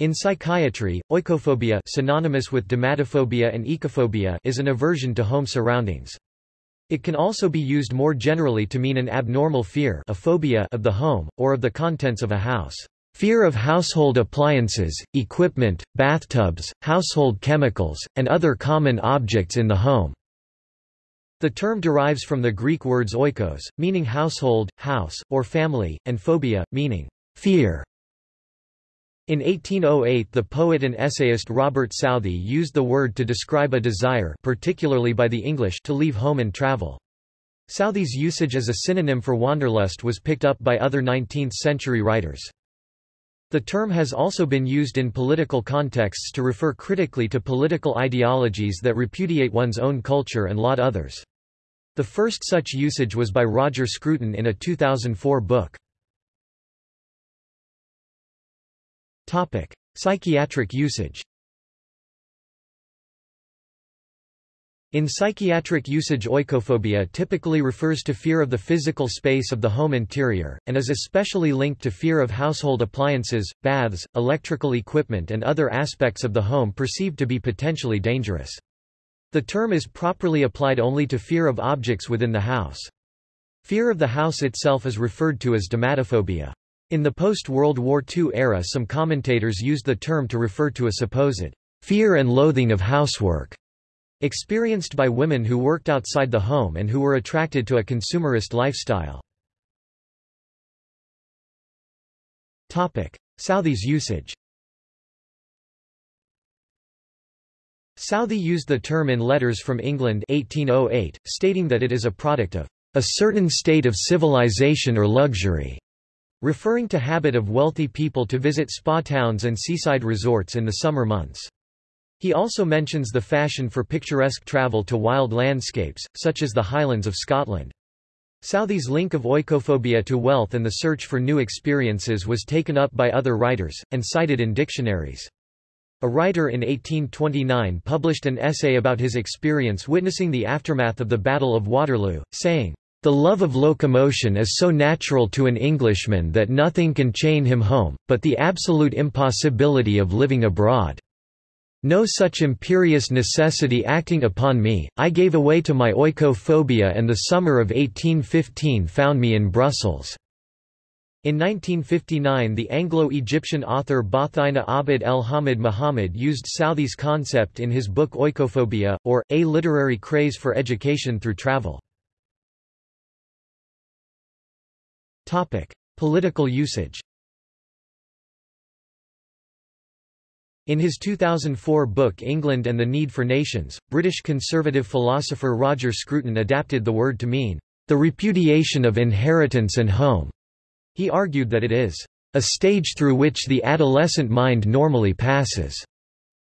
In psychiatry, oikophobia synonymous with domatophobia and ecophobia is an aversion to home surroundings. It can also be used more generally to mean an abnormal fear a phobia of the home, or of the contents of a house. Fear of household appliances, equipment, bathtubs, household chemicals, and other common objects in the home. The term derives from the Greek words oikos, meaning household, house, or family, and phobia, meaning fear. In 1808 the poet and essayist Robert Southey used the word to describe a desire particularly by the English to leave home and travel. Southey's usage as a synonym for wanderlust was picked up by other 19th-century writers. The term has also been used in political contexts to refer critically to political ideologies that repudiate one's own culture and laud others. The first such usage was by Roger Scruton in a 2004 book. Topic: Psychiatric usage. In psychiatric usage oikophobia typically refers to fear of the physical space of the home interior, and is especially linked to fear of household appliances, baths, electrical equipment and other aspects of the home perceived to be potentially dangerous. The term is properly applied only to fear of objects within the house. Fear of the house itself is referred to as domatophobia. In the post-World War II era some commentators used the term to refer to a supposed fear and loathing of housework experienced by women who worked outside the home and who were attracted to a consumerist lifestyle. Southey's usage Southey used the term in Letters from England 1808, stating that it is a product of a certain state of civilization or luxury, referring to habit of wealthy people to visit spa towns and seaside resorts in the summer months. He also mentions the fashion for picturesque travel to wild landscapes, such as the Highlands of Scotland. Southey's link of oikophobia to wealth and the search for new experiences was taken up by other writers, and cited in dictionaries. A writer in 1829 published an essay about his experience witnessing the aftermath of the Battle of Waterloo, saying, the love of locomotion is so natural to an Englishman that nothing can chain him home, but the absolute impossibility of living abroad. No such imperious necessity acting upon me, I gave away to my oikophobia and the summer of 1815 found me in Brussels. In 1959 the Anglo-Egyptian author Bathina Abd el-Hamid Muhammad used Southey's concept in his book Oikophobia, or, A Literary Craze for Education Through Travel. Topic: Political usage. In his 2004 book England and the Need for Nations, British conservative philosopher Roger Scruton adapted the word to mean, the repudiation of inheritance and home. He argued that it is a stage through which the adolescent mind normally passes,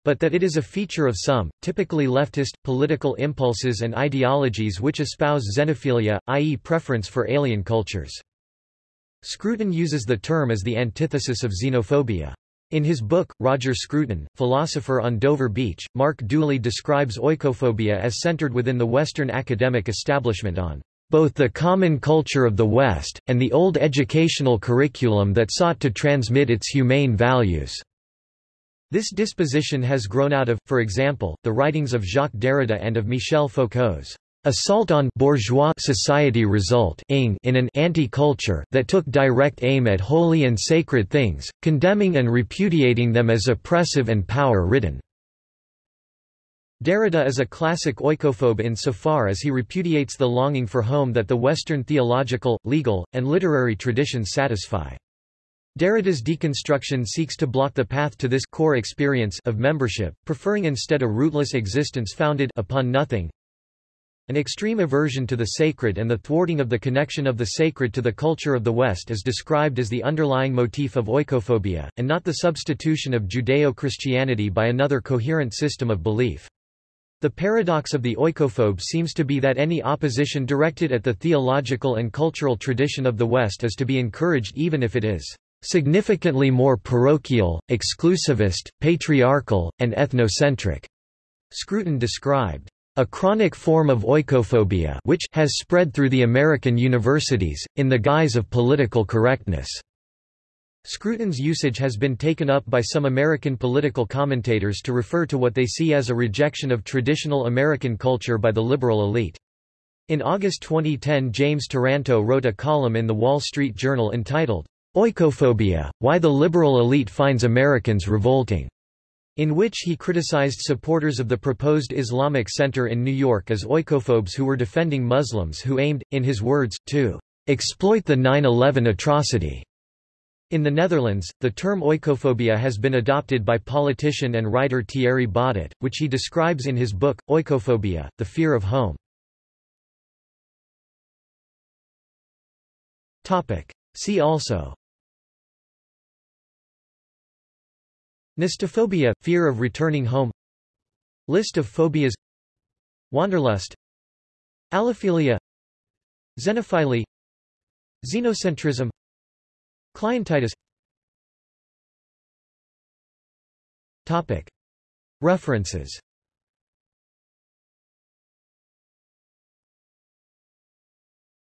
but that it is a feature of some, typically leftist, political impulses and ideologies which espouse xenophilia, i.e. preference for alien cultures. Scruton uses the term as the antithesis of xenophobia. In his book, Roger Scruton, Philosopher on Dover Beach, Mark Dooley describes oikophobia as centered within the Western academic establishment on both the common culture of the West, and the old educational curriculum that sought to transmit its humane values. This disposition has grown out of, for example, the writings of Jacques Derrida and of Michel Foucault's Assault on bourgeois society result in an anti-culture that took direct aim at holy and sacred things, condemning and repudiating them as oppressive and power-ridden. Derrida is a classic oikophobe insofar as he repudiates the longing for home that the Western theological, legal, and literary traditions satisfy. Derrida's deconstruction seeks to block the path to this core experience of membership, preferring instead a rootless existence founded upon nothing, an extreme aversion to the sacred and the thwarting of the connection of the sacred to the culture of the West is described as the underlying motif of oikophobia, and not the substitution of Judeo-Christianity by another coherent system of belief. The paradox of the oikophobe seems to be that any opposition directed at the theological and cultural tradition of the West is to be encouraged even if it is significantly more parochial, exclusivist, patriarchal, and ethnocentric. Scruton described a chronic form of oikophobia which has spread through the American universities, in the guise of political correctness. Scruton's usage has been taken up by some American political commentators to refer to what they see as a rejection of traditional American culture by the liberal elite. In August 2010 James Taranto wrote a column in The Wall Street Journal entitled, Oikophobia, Why the Liberal Elite Finds Americans Revolting, in which he criticized supporters of the proposed Islamic Center in New York as oikophobes who were defending Muslims who aimed, in his words, to exploit the 9-11 atrocity. In the Netherlands, the term oikophobia has been adopted by politician and writer Thierry Baudet, which he describes in his book, Oikophobia, The Fear of Home. See also Nostophobia – fear of returning home. List of phobias. Wanderlust. Allophilia Xenophilia Xenocentrism. Clientitis. References